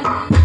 Yeah.